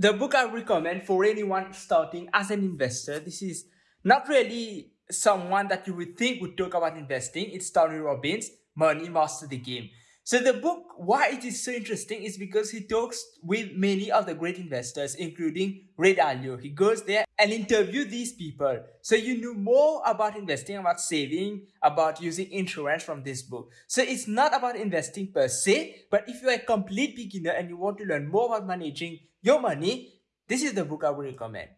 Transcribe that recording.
the book I recommend for anyone starting as an investor, this is not really someone that you would think would talk about investing. It's Tony Robbins, Money Master the Game. So the book, why it is so interesting is because he talks with many of the great investors, including Ray Dalio. He goes there and interview these people. So you know more about investing, about saving, about using insurance from this book. So it's not about investing per se, but if you're a complete beginner and you want to learn more about managing your money, this is the book I would recommend.